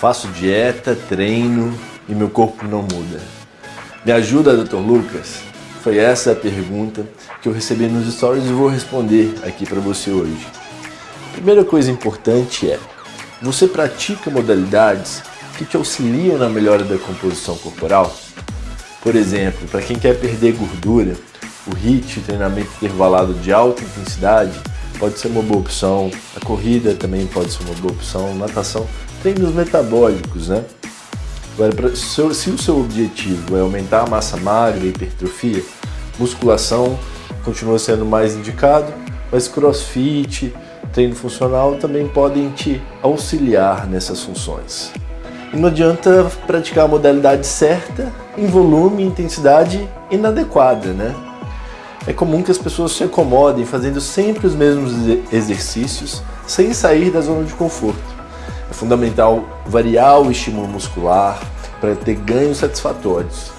Faço dieta, treino e meu corpo não muda. Me ajuda, Dr. Lucas? Foi essa a pergunta que eu recebi nos stories e vou responder aqui para você hoje. Primeira coisa importante é, você pratica modalidades que te auxiliam na melhora da composição corporal? Por exemplo, para quem quer perder gordura, o HIIT, treinamento intervalado de alta intensidade, pode ser uma boa opção. A corrida também pode ser uma boa opção. Natação treinos metabólicos, né? Agora, se, o seu objetivo é aumentar a massa magra e hipertrofia, musculação continua sendo mais indicado, mas crossfit, treino funcional também podem te auxiliar nessas funções. E não adianta praticar a modalidade certa em volume e intensidade inadequada, né? É comum que as pessoas se acomodem fazendo sempre os mesmos exercícios sem sair da zona de conforto. É fundamental variar o estímulo muscular para ter ganhos satisfatórios.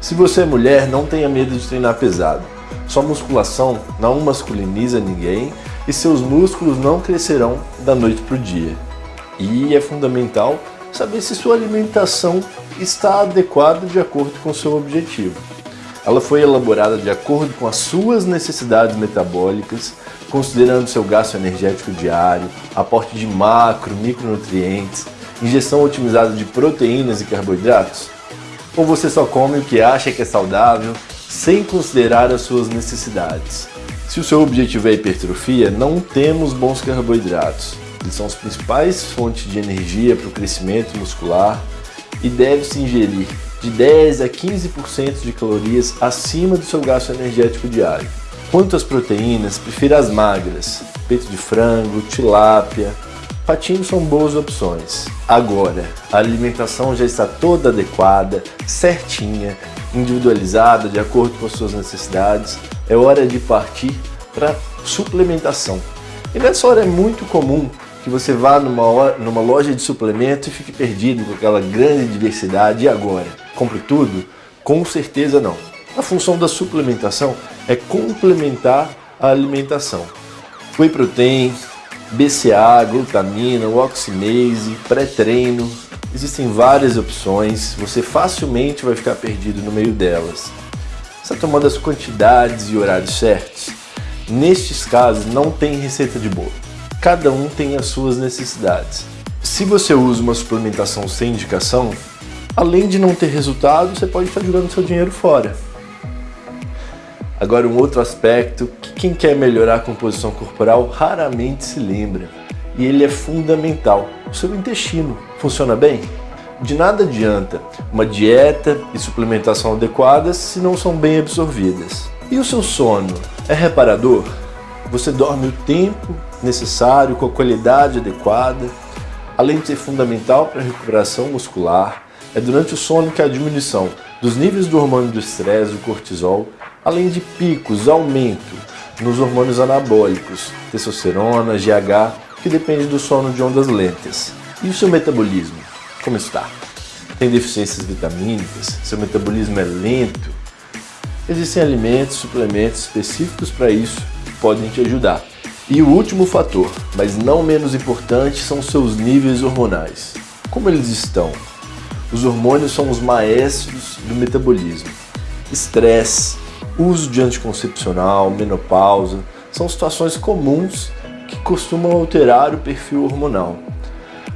Se você é mulher, não tenha medo de treinar pesado. Sua musculação não masculiniza ninguém e seus músculos não crescerão da noite para o dia. E é fundamental saber se sua alimentação está adequada de acordo com seu objetivo. Ela foi elaborada de acordo com as suas necessidades metabólicas considerando seu gasto energético diário, aporte de macro, micronutrientes, ingestão otimizada de proteínas e carboidratos? Ou você só come o que acha que é saudável, sem considerar as suas necessidades? Se o seu objetivo é hipertrofia, não temos bons carboidratos. Eles são as principais fontes de energia para o crescimento muscular e deve-se ingerir de 10 a 15% de calorias acima do seu gasto energético diário. Quanto às proteínas, prefira as magras, peito de frango, tilápia, patinho são boas opções. Agora, a alimentação já está toda adequada, certinha, individualizada, de acordo com as suas necessidades, é hora de partir para suplementação. E nessa hora é muito comum que você vá numa, numa loja de suplemento e fique perdido com aquela grande diversidade. E agora? Compre tudo? Com certeza não. A função da suplementação é complementar a alimentação. Whey protein, BCA, glutamina, oxinase, pré-treino, existem várias opções, você facilmente vai ficar perdido no meio delas. Está tomando as quantidades e horários certos? Nestes casos não tem receita de bolo, cada um tem as suas necessidades. Se você usa uma suplementação sem indicação, além de não ter resultado, você pode estar jogando seu dinheiro fora. Agora um outro aspecto que quem quer melhorar a composição corporal raramente se lembra e ele é fundamental. O seu intestino funciona bem? De nada adianta uma dieta e suplementação adequadas se não são bem absorvidas. E o seu sono é reparador? Você dorme o tempo necessário com a qualidade adequada? Além de ser fundamental para a recuperação muscular, é durante o sono que a diminuição dos níveis do hormônio do estresse, o cortisol, além de picos, aumento nos hormônios anabólicos, testosterona, GH, que depende do sono de ondas lentas. E o seu metabolismo? Como está? Tem deficiências vitamínicas? Seu metabolismo é lento? Existem alimentos, suplementos específicos para isso que podem te ajudar. E o último fator, mas não menos importante, são seus níveis hormonais. Como eles estão? Os hormônios são os maestros do metabolismo. Estresse, uso de anticoncepcional, menopausa, são situações comuns que costumam alterar o perfil hormonal.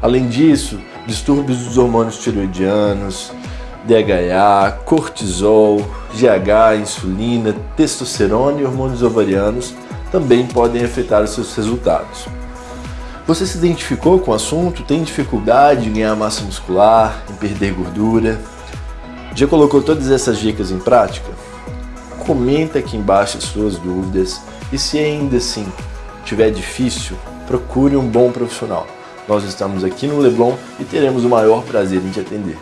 Além disso, distúrbios dos hormônios tiroidianos, DHA, cortisol, GH, insulina, testosterona e hormônios ovarianos também podem afetar os seus resultados. Você se identificou com o assunto? Tem dificuldade em ganhar massa muscular, em perder gordura? Já colocou todas essas dicas em prática? Comenta aqui embaixo as suas dúvidas e se ainda assim tiver difícil, procure um bom profissional. Nós estamos aqui no Leblon e teremos o maior prazer em te atender.